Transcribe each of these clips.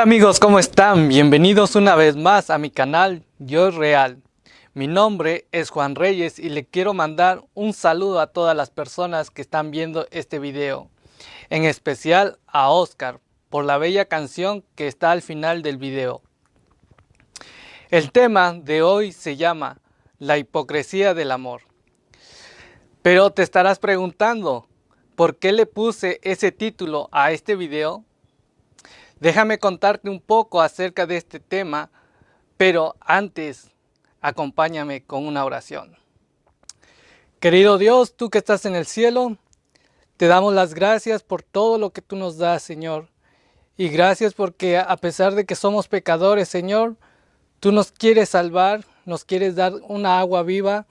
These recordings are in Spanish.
Hola amigos, ¿cómo están? Bienvenidos una vez más a mi canal Yo Real. Mi nombre es Juan Reyes y le quiero mandar un saludo a todas las personas que están viendo este video. En especial a Oscar por la bella canción que está al final del video. El tema de hoy se llama La hipocresía del amor. Pero te estarás preguntando, ¿por qué le puse ese título a este video? Déjame contarte un poco acerca de este tema, pero antes acompáñame con una oración. Querido Dios, tú que estás en el cielo, te damos las gracias por todo lo que tú nos das, Señor. Y gracias porque a pesar de que somos pecadores, Señor, tú nos quieres salvar, nos quieres dar una agua viva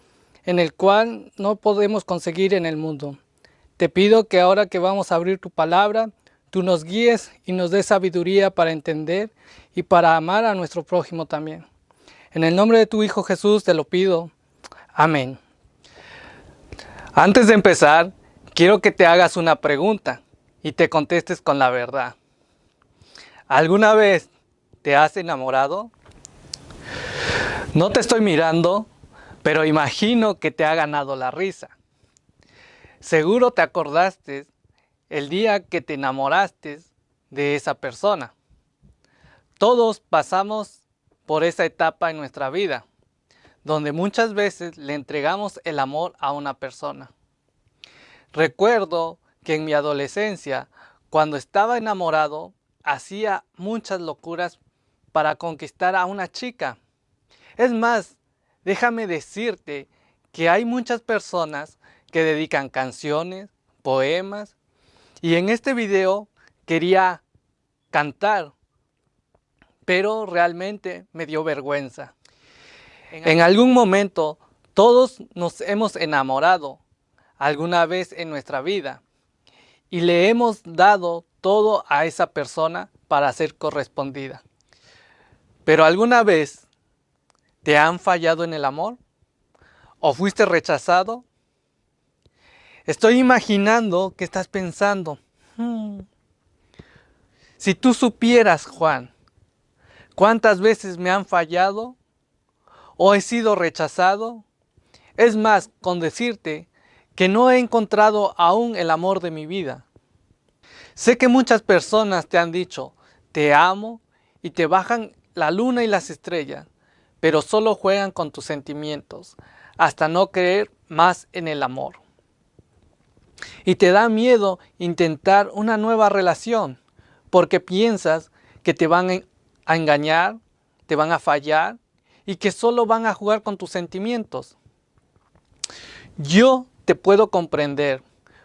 en el cual no podemos conseguir en el mundo. Te pido que ahora que vamos a abrir tu palabra, tú nos guíes y nos des sabiduría para entender y para amar a nuestro prójimo también. En el nombre de tu Hijo Jesús te lo pido. Amén. Antes de empezar, quiero que te hagas una pregunta y te contestes con la verdad. ¿Alguna vez te has enamorado? No te estoy mirando, pero imagino que te ha ganado la risa. Seguro te acordaste el día que te enamoraste de esa persona. Todos pasamos por esa etapa en nuestra vida, donde muchas veces le entregamos el amor a una persona. Recuerdo que en mi adolescencia, cuando estaba enamorado, hacía muchas locuras para conquistar a una chica. Es más, déjame decirte que hay muchas personas que dedican canciones, poemas y en este video quería cantar, pero realmente me dio vergüenza. En algún momento todos nos hemos enamorado alguna vez en nuestra vida y le hemos dado todo a esa persona para ser correspondida. Pero alguna vez te han fallado en el amor o fuiste rechazado Estoy imaginando que estás pensando, hmm, si tú supieras, Juan, cuántas veces me han fallado o he sido rechazado, es más, con decirte que no he encontrado aún el amor de mi vida. Sé que muchas personas te han dicho, te amo y te bajan la luna y las estrellas, pero solo juegan con tus sentimientos, hasta no creer más en el amor y te da miedo intentar una nueva relación porque piensas que te van a engañar, te van a fallar y que solo van a jugar con tus sentimientos. Yo te puedo comprender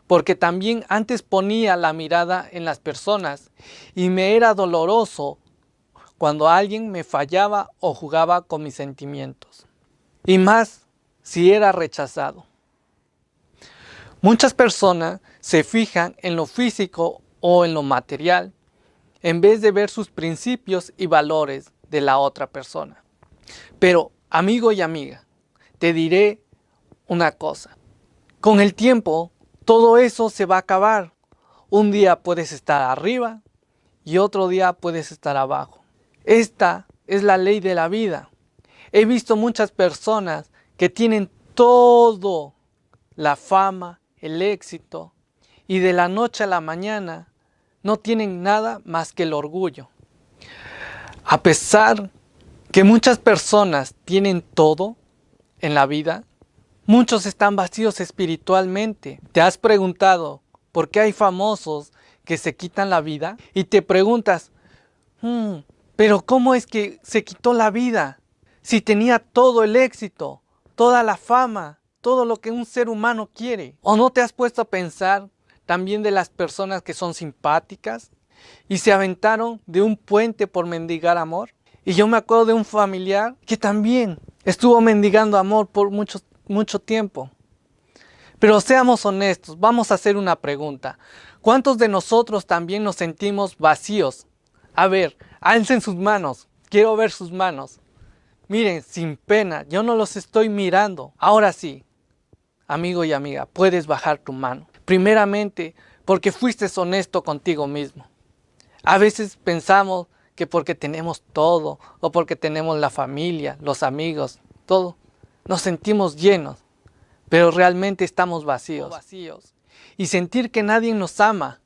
porque también antes ponía la mirada en las personas y me era doloroso cuando alguien me fallaba o jugaba con mis sentimientos. Y más si era rechazado. Muchas personas se fijan en lo físico o en lo material en vez de ver sus principios y valores de la otra persona. Pero, amigo y amiga, te diré una cosa. Con el tiempo, todo eso se va a acabar. Un día puedes estar arriba y otro día puedes estar abajo. Esta es la ley de la vida. He visto muchas personas que tienen todo, la fama, el éxito y de la noche a la mañana no tienen nada más que el orgullo. A pesar que muchas personas tienen todo en la vida, muchos están vacíos espiritualmente. ¿Te has preguntado por qué hay famosos que se quitan la vida? Y te preguntas, hmm, pero ¿cómo es que se quitó la vida? Si tenía todo el éxito, toda la fama, todo lo que un ser humano quiere. ¿O no te has puesto a pensar también de las personas que son simpáticas y se aventaron de un puente por mendigar amor? Y yo me acuerdo de un familiar que también estuvo mendigando amor por mucho, mucho tiempo. Pero seamos honestos, vamos a hacer una pregunta. ¿Cuántos de nosotros también nos sentimos vacíos? A ver, alcen sus manos, quiero ver sus manos. Miren, sin pena, yo no los estoy mirando. Ahora sí, amigo y amiga, puedes bajar tu mano. Primeramente, porque fuiste honesto contigo mismo. A veces pensamos que porque tenemos todo o porque tenemos la familia, los amigos, todo, nos sentimos llenos, pero realmente estamos vacíos. vacíos. Y sentir que nadie nos ama,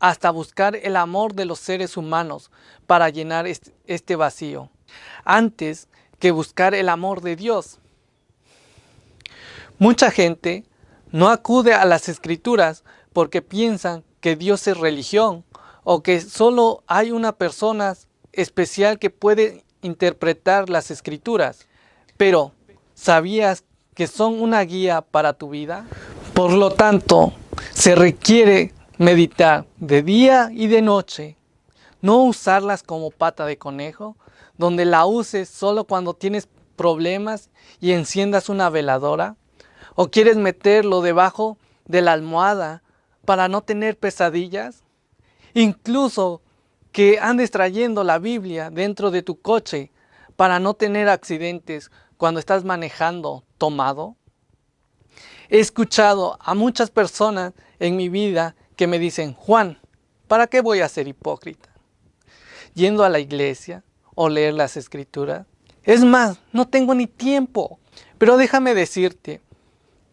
hasta buscar el amor de los seres humanos para llenar este vacío, antes que buscar el amor de Dios. Mucha gente no acude a las escrituras porque piensan que Dios es religión o que solo hay una persona especial que puede interpretar las escrituras. Pero, ¿sabías que son una guía para tu vida? Por lo tanto, se requiere meditar de día y de noche, no usarlas como pata de conejo, donde la uses solo cuando tienes problemas y enciendas una veladora, o quieres meterlo debajo de la almohada para no tener pesadillas, incluso que andes trayendo la Biblia dentro de tu coche para no tener accidentes cuando estás manejando tomado. He escuchado a muchas personas en mi vida que me dicen, Juan, ¿para qué voy a ser hipócrita? Yendo a la iglesia o leer las escrituras. Es más, no tengo ni tiempo. Pero déjame decirte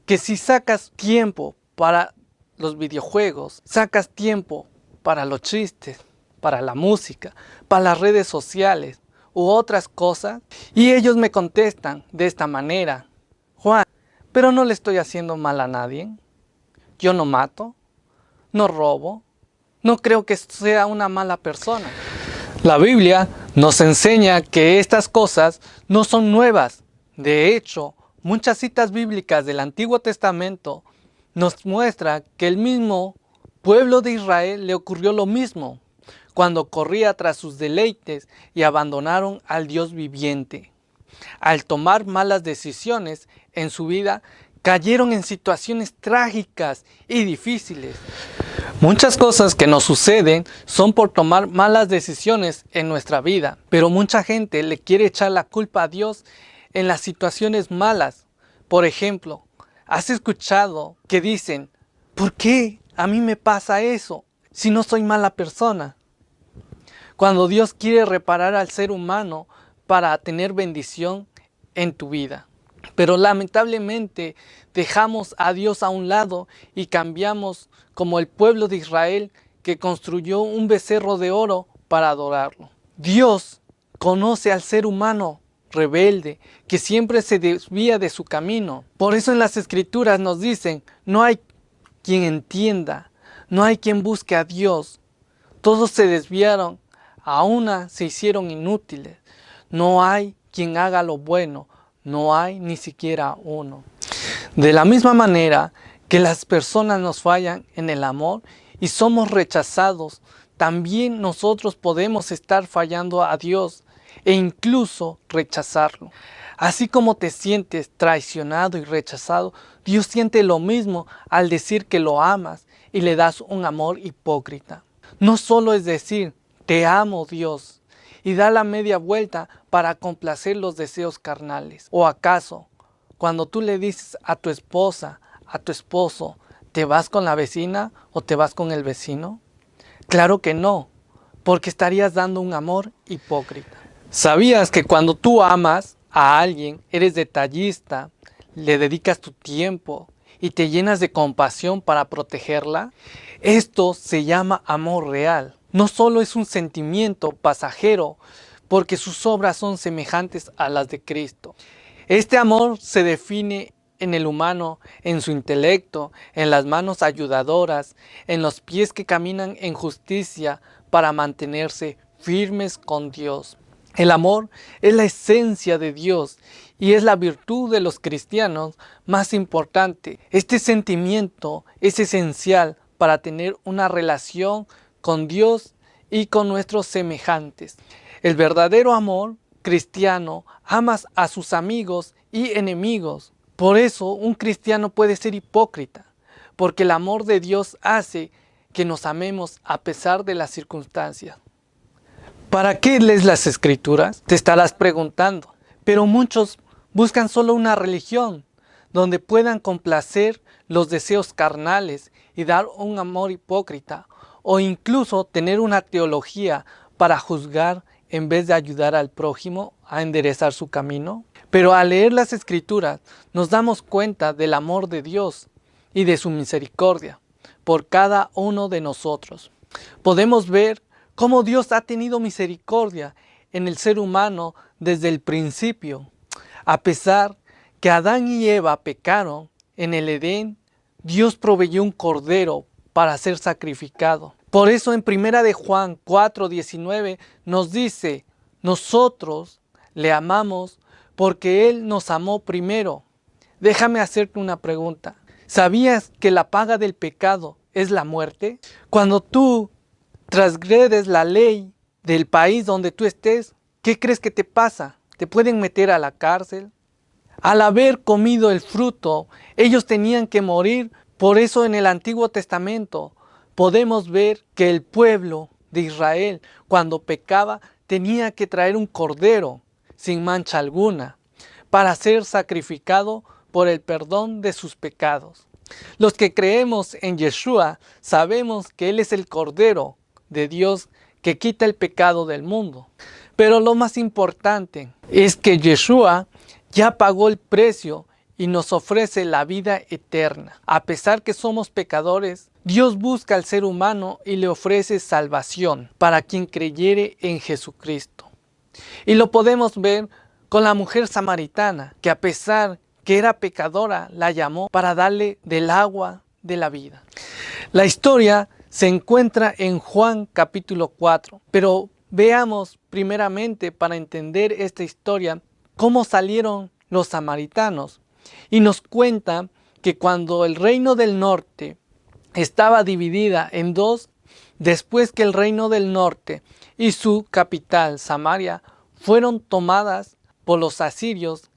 que si sacas tiempo para los videojuegos, sacas tiempo para los chistes, para la música, para las redes sociales u otras cosas, y ellos me contestan de esta manera, Juan, pero no le estoy haciendo mal a nadie, yo no mato, no robo, no creo que sea una mala persona. La Biblia nos enseña que estas cosas no son nuevas, de hecho, muchas citas bíblicas del Antiguo Testamento nos muestra que el mismo pueblo de Israel le ocurrió lo mismo cuando corría tras sus deleites y abandonaron al Dios viviente. Al tomar malas decisiones en su vida, cayeron en situaciones trágicas y difíciles. Muchas cosas que nos suceden son por tomar malas decisiones en nuestra vida, pero mucha gente le quiere echar la culpa a Dios en las situaciones malas. Por ejemplo, ¿Has escuchado que dicen, ¿por qué a mí me pasa eso si no soy mala persona? Cuando Dios quiere reparar al ser humano para tener bendición en tu vida. Pero lamentablemente dejamos a Dios a un lado y cambiamos como el pueblo de Israel que construyó un becerro de oro para adorarlo. Dios conoce al ser humano rebelde, que siempre se desvía de su camino. Por eso en las escrituras nos dicen, no hay quien entienda, no hay quien busque a Dios. Todos se desviaron, a una se hicieron inútiles. No hay quien haga lo bueno, no hay ni siquiera uno. De la misma manera que las personas nos fallan en el amor y somos rechazados, también nosotros podemos estar fallando a Dios e incluso rechazarlo. Así como te sientes traicionado y rechazado, Dios siente lo mismo al decir que lo amas y le das un amor hipócrita. No solo es decir, te amo Dios, y da la media vuelta para complacer los deseos carnales. ¿O acaso, cuando tú le dices a tu esposa, a tu esposo, ¿te vas con la vecina o te vas con el vecino? Claro que no, porque estarías dando un amor hipócrita. ¿Sabías que cuando tú amas a alguien, eres detallista, le dedicas tu tiempo y te llenas de compasión para protegerla? Esto se llama amor real. No solo es un sentimiento pasajero, porque sus obras son semejantes a las de Cristo. Este amor se define en el humano, en su intelecto, en las manos ayudadoras, en los pies que caminan en justicia para mantenerse firmes con Dios. El amor es la esencia de Dios y es la virtud de los cristianos más importante. Este sentimiento es esencial para tener una relación con Dios y con nuestros semejantes. El verdadero amor cristiano amas a sus amigos y enemigos. Por eso un cristiano puede ser hipócrita, porque el amor de Dios hace que nos amemos a pesar de las circunstancias. ¿Para qué lees las escrituras? Te estarás preguntando. Pero muchos buscan solo una religión donde puedan complacer los deseos carnales y dar un amor hipócrita o incluso tener una teología para juzgar en vez de ayudar al prójimo a enderezar su camino? Pero al leer las escrituras nos damos cuenta del amor de Dios y de su misericordia por cada uno de nosotros. Podemos ver cómo Dios ha tenido misericordia en el ser humano desde el principio. A pesar que Adán y Eva pecaron en el Edén, Dios proveyó un cordero para ser sacrificado. Por eso en primera de Juan 4:19 nos dice, nosotros le amamos porque Él nos amó primero. Déjame hacerte una pregunta. ¿Sabías que la paga del pecado es la muerte? Cuando tú transgredes la ley del país donde tú estés, ¿qué crees que te pasa? ¿Te pueden meter a la cárcel? Al haber comido el fruto, ellos tenían que morir. Por eso en el Antiguo Testamento podemos ver que el pueblo de Israel, cuando pecaba, tenía que traer un cordero sin mancha alguna, para ser sacrificado por el perdón de sus pecados. Los que creemos en Yeshua sabemos que Él es el Cordero de Dios que quita el pecado del mundo. Pero lo más importante es que Yeshua ya pagó el precio y nos ofrece la vida eterna. A pesar que somos pecadores, Dios busca al ser humano y le ofrece salvación para quien creyere en Jesucristo. Y lo podemos ver con la mujer samaritana, que a pesar que era pecadora, la llamó para darle del agua de la vida. La historia se encuentra en Juan capítulo 4, pero veamos primeramente para entender esta historia cómo salieron los samaritanos. Y nos cuenta que cuando el reino del norte estaba dividida en dos, después que el reino del norte y su capital, Samaria, fueron tomadas por los asirios,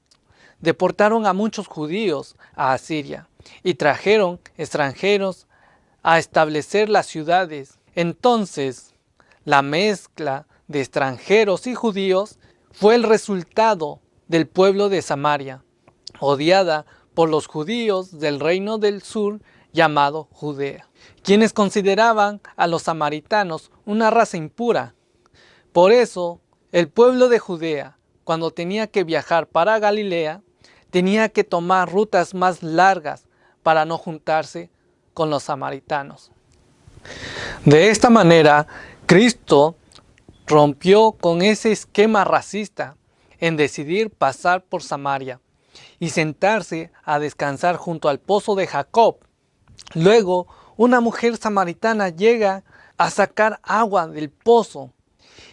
deportaron a muchos judíos a Asiria y trajeron extranjeros a establecer las ciudades. Entonces, la mezcla de extranjeros y judíos fue el resultado del pueblo de Samaria, odiada por los judíos del reino del sur llamado Judea, quienes consideraban a los samaritanos una raza impura. Por eso el pueblo de Judea, cuando tenía que viajar para Galilea, tenía que tomar rutas más largas para no juntarse con los samaritanos. De esta manera, Cristo rompió con ese esquema racista en decidir pasar por Samaria y sentarse a descansar junto al pozo de Jacob. Luego, una mujer samaritana llega a sacar agua del pozo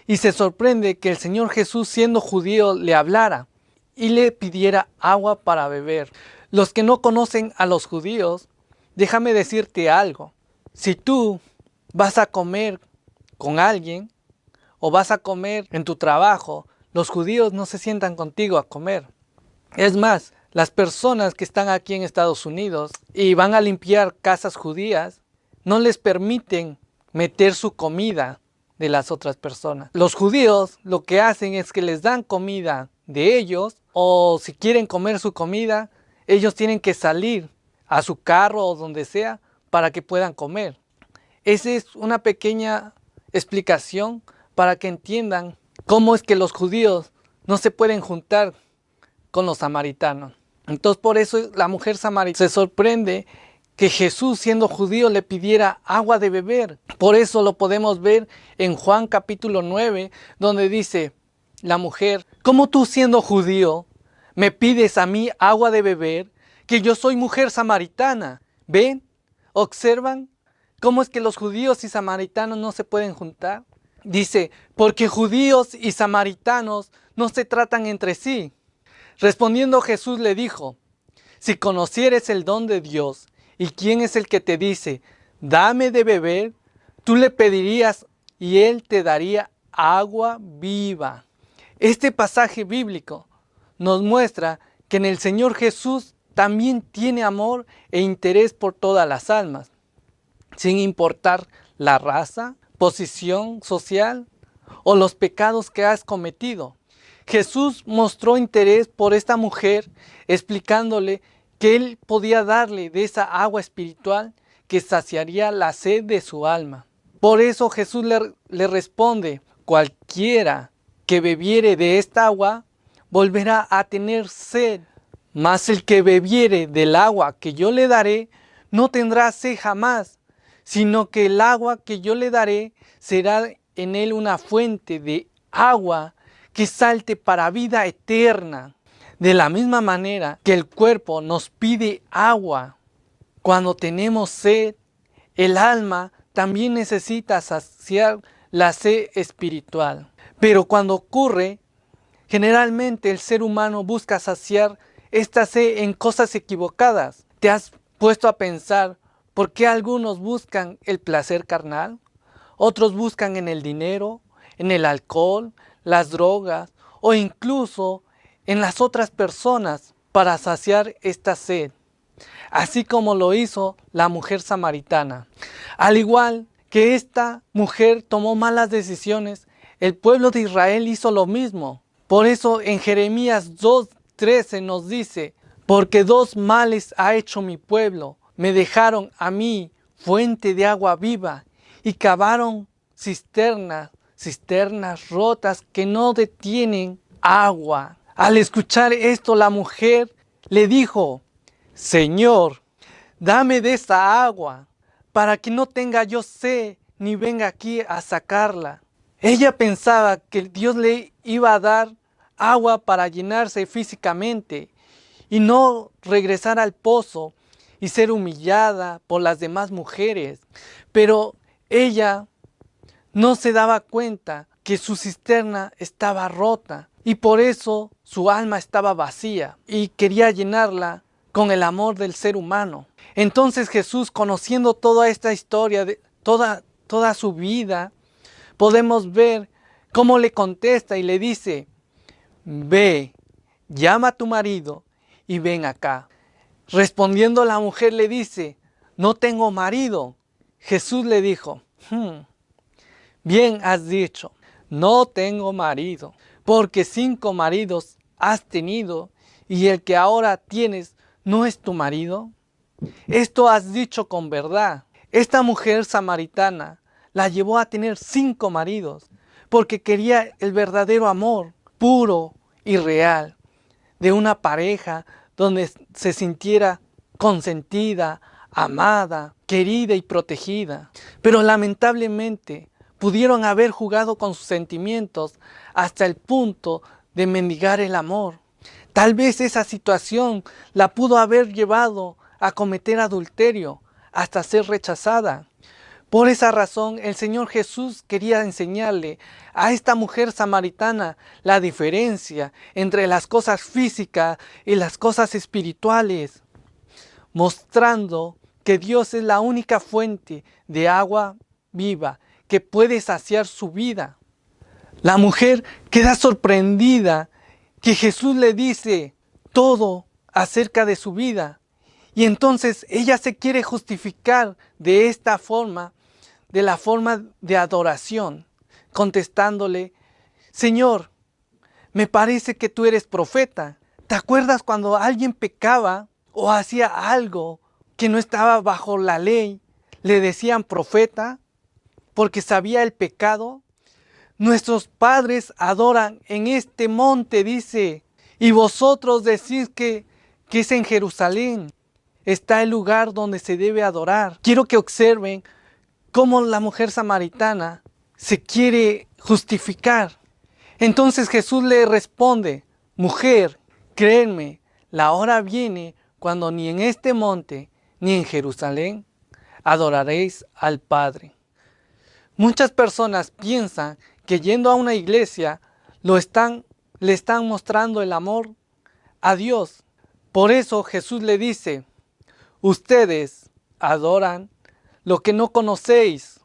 y se sorprende que el Señor Jesús siendo judío le hablara y le pidiera agua para beber. Los que no conocen a los judíos, déjame decirte algo. Si tú vas a comer con alguien o vas a comer en tu trabajo, los judíos no se sientan contigo a comer. Es más, las personas que están aquí en Estados Unidos y van a limpiar casas judías, no les permiten meter su comida de las otras personas. Los judíos lo que hacen es que les dan comida de ellos o si quieren comer su comida, ellos tienen que salir a su carro o donde sea para que puedan comer. Esa es una pequeña explicación para que entiendan cómo es que los judíos no se pueden juntar con los samaritanos. Entonces por eso la mujer samaritana se sorprende que Jesús siendo judío le pidiera agua de beber. Por eso lo podemos ver en Juan capítulo 9, donde dice la mujer, ¿cómo tú siendo judío me pides a mí agua de beber? Que yo soy mujer samaritana. ¿Ven? ¿Observan? ¿Cómo es que los judíos y samaritanos no se pueden juntar? Dice, porque judíos y samaritanos no se tratan entre sí. Respondiendo Jesús le dijo, si conocieres el don de Dios ¿Y quién es el que te dice, dame de beber? Tú le pedirías y él te daría agua viva. Este pasaje bíblico nos muestra que en el Señor Jesús también tiene amor e interés por todas las almas, sin importar la raza, posición social o los pecados que has cometido. Jesús mostró interés por esta mujer explicándole que él podía darle de esa agua espiritual que saciaría la sed de su alma. Por eso Jesús le, responde, cualquiera que bebiere de esta agua volverá a tener sed, mas el que bebiere del agua que yo le daré no tendrá sed jamás, sino que el agua que yo le daré será en él una fuente de agua que salte para vida eterna. De la misma manera que el cuerpo nos pide agua cuando tenemos sed, el alma también necesita saciar la sed espiritual. Pero cuando ocurre, generalmente el ser humano busca saciar esta sed en cosas equivocadas. ¿Te has puesto a pensar por qué algunos buscan el placer carnal? Otros buscan en el dinero, en el alcohol, las drogas o incluso en las otras personas para saciar esta sed, así como lo hizo la mujer samaritana. Al igual que esta mujer tomó malas decisiones, el pueblo de Israel hizo lo mismo. Por eso en Jeremías 2.13 nos dice, porque dos males ha hecho mi pueblo, me dejaron a mí fuente de agua viva y cavaron cisternas, cisternas rotas que no detienen agua. Al escuchar esto la mujer le dijo, Señor, dame de esa agua para que no tenga yo sed ni venga aquí a sacarla. Ella pensaba que Dios le iba a dar agua para llenarse físicamente y no regresar al pozo y ser humillada por las demás mujeres. Pero ella no se daba cuenta que su cisterna estaba rota y por eso su alma estaba vacía y quería llenarla con el amor del ser humano. Entonces Jesús, conociendo toda esta historia, de toda, toda su vida, podemos ver cómo le contesta y le dice, ve, llama a tu marido y ven acá. Respondiendo la mujer le dice, no tengo marido. Jesús le dijo, hmm, bien has dicho, no tengo marido, porque cinco maridos has tenido y el que ahora tienes no es tu marido. Esto has dicho con verdad. Esta mujer samaritana la llevó a tener cinco maridos porque quería el verdadero amor puro y real de una pareja donde se sintiera consentida, amada, querida y protegida. Pero lamentablemente pudieron haber jugado con sus sentimientos hasta el punto de mendigar el amor. Tal vez esa situación la pudo haber llevado a cometer adulterio hasta ser rechazada. Por esa razón el Señor Jesús quería enseñarle a esta mujer samaritana la diferencia entre las cosas físicas y las cosas espirituales, mostrando que Dios es la única fuente de agua viva que puede saciar su vida. La mujer queda sorprendida que Jesús le dice todo acerca de su vida. Y entonces ella se quiere justificar de esta forma, de la forma de adoración, contestándole, Señor, me parece que tú eres profeta. ¿Te acuerdas cuando alguien pecaba o hacía algo que no estaba bajo la ley? Le decían profeta porque sabía el pecado. Nuestros padres adoran en este monte, dice, y vosotros decís que, que es en Jerusalén. Está el lugar donde se debe adorar. Quiero que observen cómo la mujer samaritana se quiere justificar. Entonces Jesús le responde, mujer, créenme, la hora viene cuando ni en este monte ni en Jerusalén adoraréis al Padre. Muchas personas piensan que yendo a una iglesia lo están, le están mostrando el amor a Dios. Por eso Jesús le dice, ustedes adoran lo que no conocéis.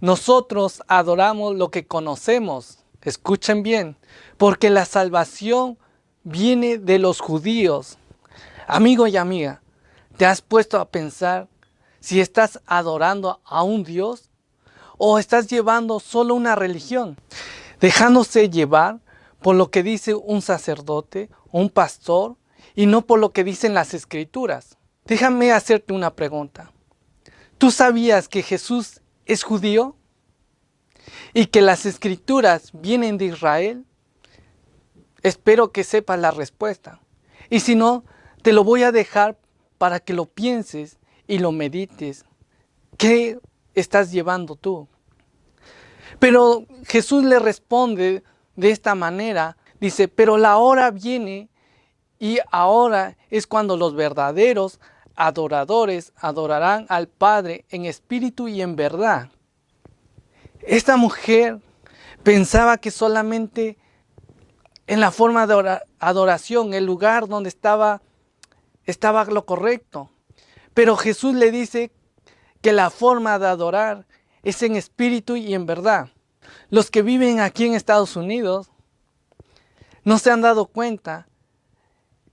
Nosotros adoramos lo que conocemos. Escuchen bien, porque la salvación viene de los judíos. Amigo y amiga, ¿te has puesto a pensar si estás adorando a un Dios o estás llevando solo una religión, dejándose llevar por lo que dice un sacerdote, un pastor, y no por lo que dicen las escrituras. Déjame hacerte una pregunta. ¿Tú sabías que Jesús es judío? ¿Y que las escrituras vienen de Israel? espero que sepas la respuesta. Y si no, te lo voy a dejar para que lo pienses y lo medites. ¿Qué estás llevando tú? Pero Jesús le responde de esta manera, dice, pero la hora viene y ahora es cuando los verdaderos adoradores adorarán al Padre en espíritu y en verdad. Esta mujer pensaba que solamente en la forma de adoración, el lugar donde estaba, estaba lo correcto. Pero Jesús le dice que la forma de adorar es en espíritu y en verdad. Los que viven aquí en Estados Unidos no se han dado cuenta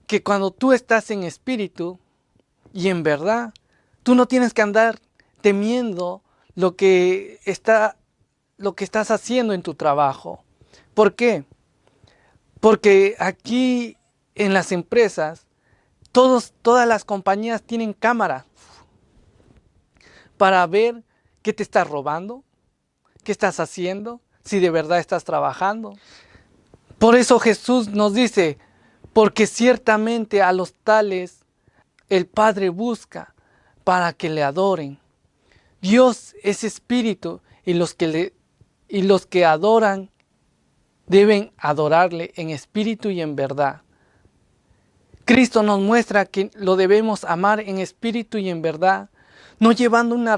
que cuando tú estás en espíritu y en verdad, tú no tienes que andar temiendo lo que, está, lo que estás haciendo en tu trabajo. ¿Por qué? Porque aquí en las empresas, todos, todas las compañías tienen cámaras para ver qué te estás robando, qué estás haciendo, si de verdad estás trabajando. Por eso Jesús nos dice, porque ciertamente a los tales el Padre busca para que le adoren. Dios es espíritu y los que, le, y los que adoran deben adorarle en espíritu y en verdad. Cristo nos muestra que lo debemos amar en espíritu y en verdad, no llevando una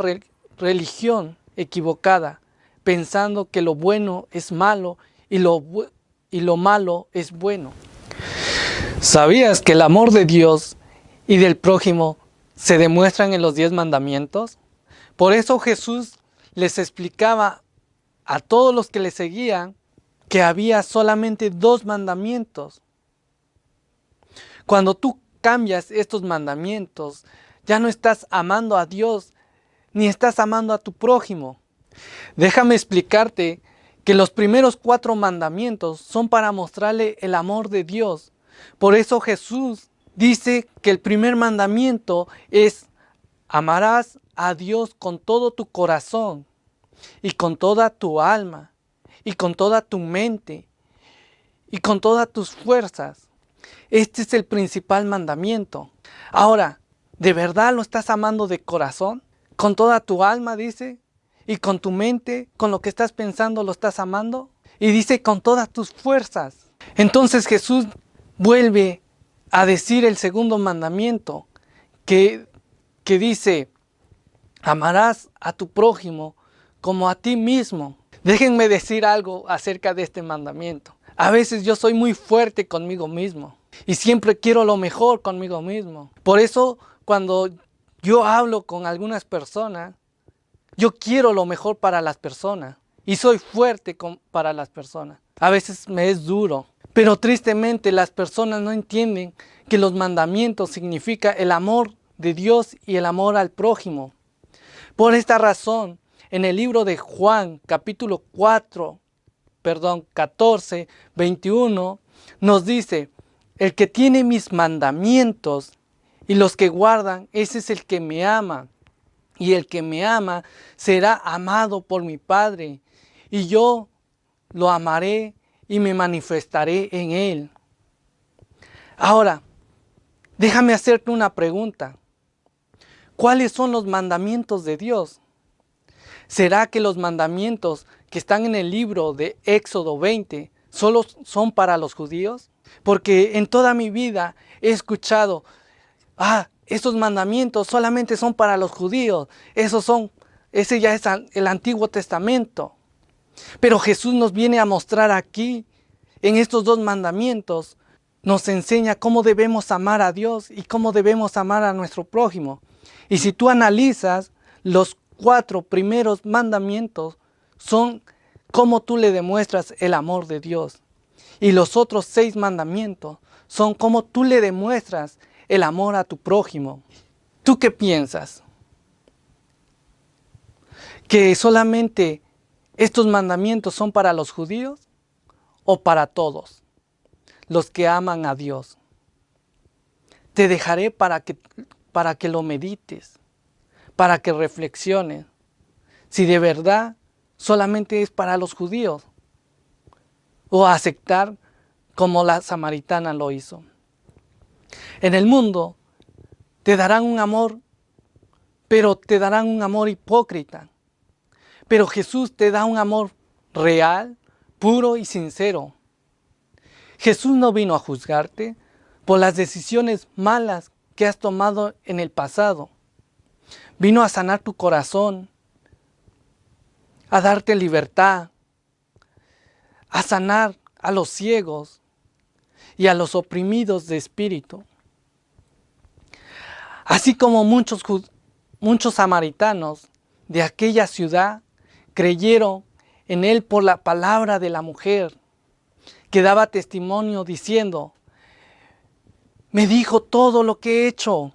religión equivocada, pensando que lo bueno es malo y lo, y lo malo es bueno. ¿Sabías que el amor de Dios y del prójimo se demuestran en los diez mandamientos? Por eso Jesús les explicaba a todos los que le seguían que había solamente dos mandamientos. Cuando tú cambias estos mandamientos, ya no estás amando a Dios, ni estás amando a tu prójimo. Déjame explicarte que los primeros cuatro mandamientos son para mostrarle el amor de Dios por eso Jesús dice que el primer mandamiento es amarás a Dios con todo tu corazón y con toda tu alma y con toda tu mente y con todas tus fuerzas. Este es el principal mandamiento. Ahora, ¿de verdad lo estás amando de corazón? ¿Con toda tu alma, dice? ¿Y con tu mente, con lo que estás pensando, lo estás amando? Y dice con todas tus fuerzas. Entonces Jesús vuelve a decir el segundo mandamiento que, que dice, amarás a tu prójimo como a ti mismo. Déjenme decir algo acerca de este mandamiento. A veces yo soy muy fuerte conmigo mismo y siempre quiero lo mejor conmigo mismo. Por eso cuando yo hablo con algunas personas, yo quiero lo mejor para las personas y soy fuerte para las personas. A veces me es duro, pero tristemente las personas no entienden que los mandamientos significa el amor de Dios y el amor al prójimo. Por esta razón, en el libro de Juan, capítulo 4, perdón, 14, 21, nos dice, el que tiene mis mandamientos y los que guardan, ese es el que me ama. Y el que me ama será amado por mi Padre, y yo lo amaré y me manifestaré en él. Ahora, déjame hacerte una pregunta. ¿Cuáles son los mandamientos de Dios? ¿Será que los mandamientos que están en el libro de Éxodo 20 solo son para los judíos? Porque en toda mi vida he escuchado, ah, esos mandamientos solamente son para los judíos, esos son, ese ya es el Antiguo Testamento. Pero Jesús nos viene a mostrar aquí, en estos dos mandamientos, nos enseña cómo debemos amar a Dios y cómo debemos amar a nuestro prójimo. Y si tú analizas, los cuatro primeros mandamientos son cómo tú le demuestras el amor de Dios. Y los otros seis mandamientos son cómo tú le demuestras el amor a tu prójimo. ¿Tú qué piensas? ¿Que solamente ¿Estos mandamientos son para los judíos o para todos los que aman a Dios? Te dejaré para que, para que lo medites, para que reflexiones. Si de verdad solamente es para los judíos o aceptar como la samaritana lo hizo. En el mundo te darán un amor, pero te darán un amor hipócrita. Pero Jesús te da un amor real, puro y sincero. Jesús no vino a juzgarte por las decisiones malas que has tomado en el pasado. Vino a sanar tu corazón, a darte libertad, a sanar a los ciegos y a los oprimidos de espíritu. Así como muchos, muchos samaritanos de aquella ciudad creyeron en él por la palabra de la mujer, que daba testimonio diciendo, me dijo todo lo que he hecho.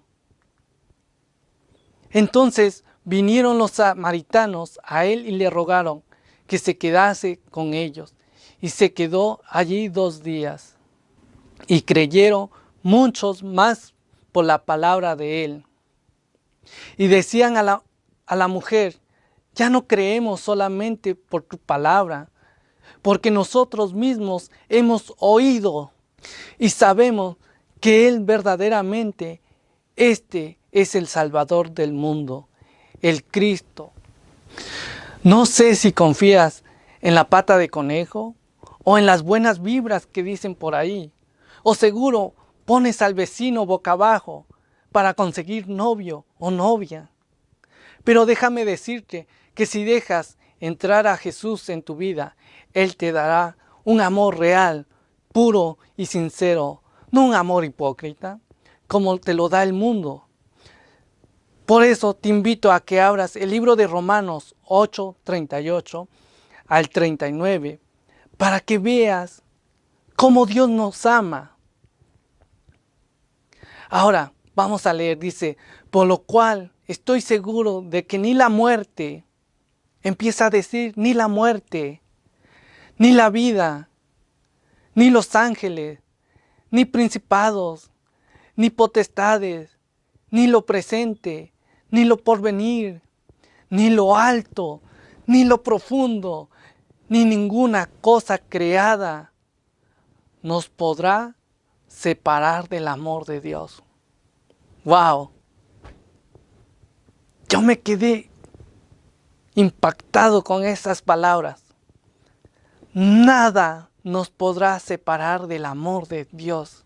Entonces vinieron los samaritanos a él y le rogaron que se quedase con ellos. Y se quedó allí dos días. Y creyeron muchos más por la palabra de él. Y decían a la, a la mujer, ya no creemos solamente por tu palabra, porque nosotros mismos hemos oído y sabemos que Él verdaderamente, este es el Salvador del mundo, el Cristo. No sé si confías en la pata de conejo o en las buenas vibras que dicen por ahí, o seguro pones al vecino boca abajo para conseguir novio o novia. Pero déjame decirte que si dejas entrar a Jesús en tu vida, Él te dará un amor real, puro y sincero, no un amor hipócrita, como te lo da el mundo. Por eso te invito a que abras el libro de Romanos 8, 38 al 39, para que veas cómo Dios nos ama. Ahora, vamos a leer, dice, por lo cual estoy seguro de que ni la muerte, empieza a decir, ni la muerte, ni la vida, ni los ángeles, ni principados, ni potestades, ni lo presente, ni lo porvenir, ni lo alto, ni lo profundo, ni ninguna cosa creada nos podrá separar del amor de Dios. ¡Wow! Yo me quedé impactado con esas palabras. Nada nos podrá separar del amor de Dios,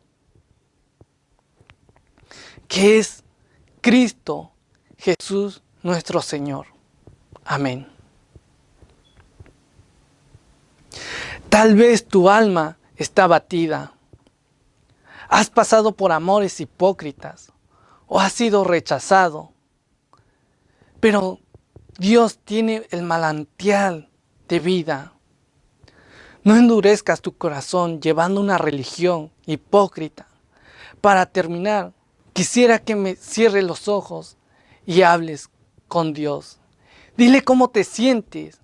que es Cristo Jesús nuestro Señor. Amén. Tal vez tu alma está batida. Has pasado por amores hipócritas o has sido rechazado. Pero Dios tiene el manantial de vida. No endurezcas tu corazón llevando una religión hipócrita. Para terminar, quisiera que me cierres los ojos y hables con Dios. Dile cómo te sientes,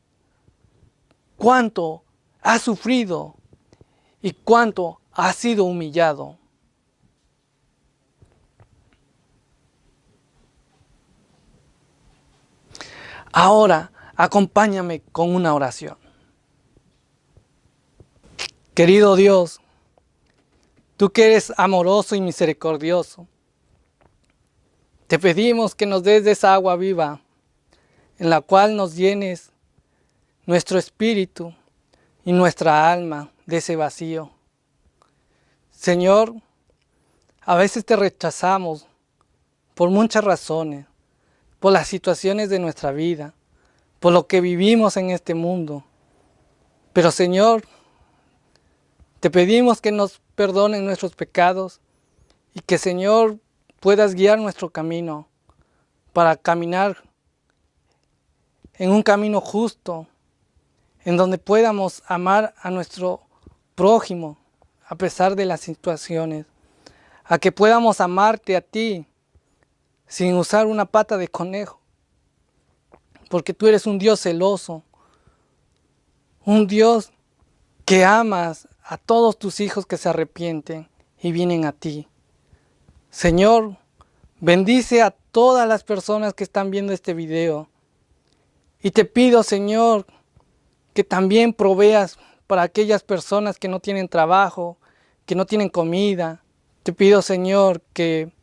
cuánto has sufrido y cuánto has sido humillado. Ahora, acompáñame con una oración. Querido Dios, tú que eres amoroso y misericordioso, te pedimos que nos des de esa agua viva, en la cual nos llenes nuestro espíritu y nuestra alma de ese vacío. Señor, a veces te rechazamos por muchas razones, por las situaciones de nuestra vida, por lo que vivimos en este mundo. Pero Señor, te pedimos que nos perdonen nuestros pecados y que Señor puedas guiar nuestro camino para caminar en un camino justo, en donde podamos amar a nuestro prójimo a pesar de las situaciones, a que podamos amarte a ti sin usar una pata de conejo, porque tú eres un Dios celoso, un Dios que amas a todos tus hijos que se arrepienten y vienen a ti. Señor, bendice a todas las personas que están viendo este video. Y te pido, Señor, que también proveas para aquellas personas que no tienen trabajo, que no tienen comida. Te pido, Señor, que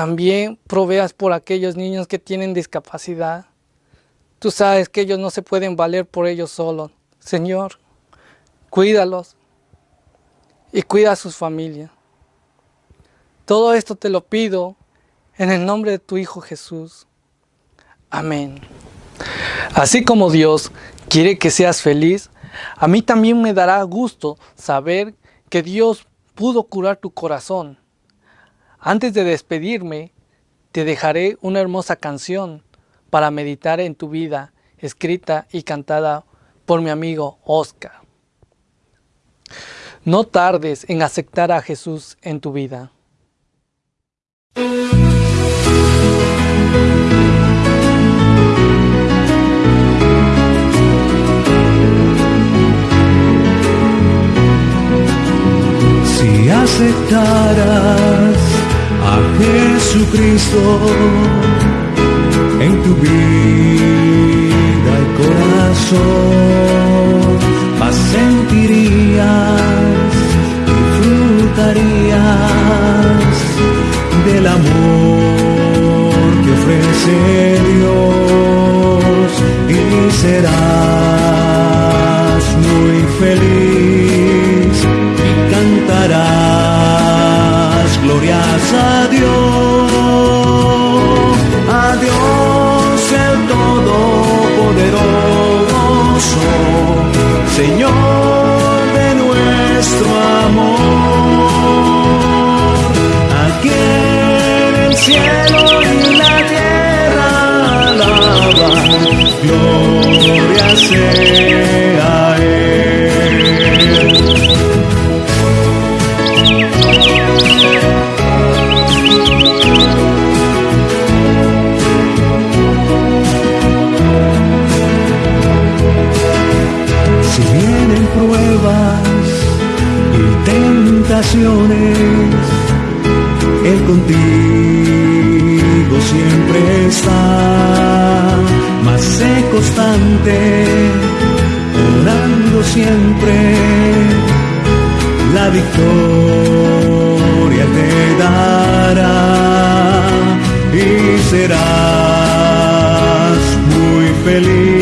también proveas por aquellos niños que tienen discapacidad. Tú sabes que ellos no se pueden valer por ellos solos. Señor, cuídalos y cuida a sus familias. Todo esto te lo pido en el nombre de tu Hijo Jesús. Amén. Así como Dios quiere que seas feliz, a mí también me dará gusto saber que Dios pudo curar tu corazón. Antes de despedirme, te dejaré una hermosa canción para meditar en tu vida, escrita y cantada por mi amigo Oscar. No tardes en aceptar a Jesús en tu vida. Si aceptaras Jesucristo en tu vida y corazón, más sentirías, disfrutarías del amor que ofrece Dios y serás muy feliz gloria sea. Si vienen pruebas y tentaciones, Él contigo siempre está, más sé constante, orando siempre, la victoria te dará y serás muy feliz